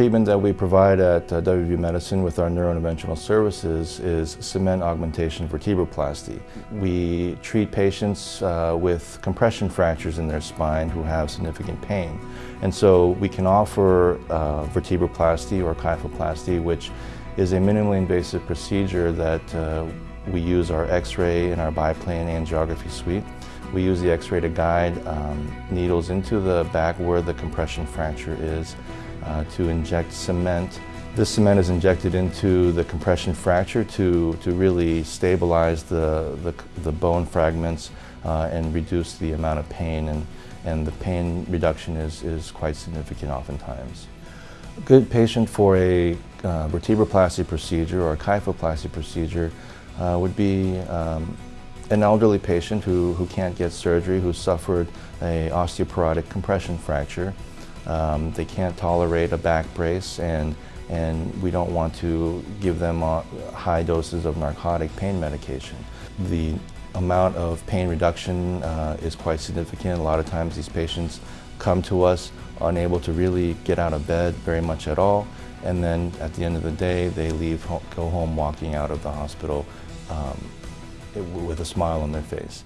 treatment that we provide at uh, WVU Medicine with our neurointerventional services is cement augmentation vertebroplasty. We treat patients uh, with compression fractures in their spine who have significant pain. And so we can offer uh, vertebroplasty or kyphoplasty, which is a minimally invasive procedure that uh, we use our X-ray and our biplane angiography suite. We use the X-ray to guide um, needles into the back where the compression fracture is uh, to inject cement. This cement is injected into the compression fracture to, to really stabilize the, the, the bone fragments uh, and reduce the amount of pain and, and the pain reduction is, is quite significant oftentimes. A good patient for a uh, vertebroplasty procedure or a kyphoplasty procedure uh, would be um, an elderly patient who, who can't get surgery, who suffered a osteoporotic compression fracture. Um, they can't tolerate a back brace and, and we don't want to give them uh, high doses of narcotic pain medication. The amount of pain reduction uh, is quite significant. A lot of times these patients come to us unable to really get out of bed very much at all and then at the end of the day they leave go home walking out of the hospital um, with a smile on their face.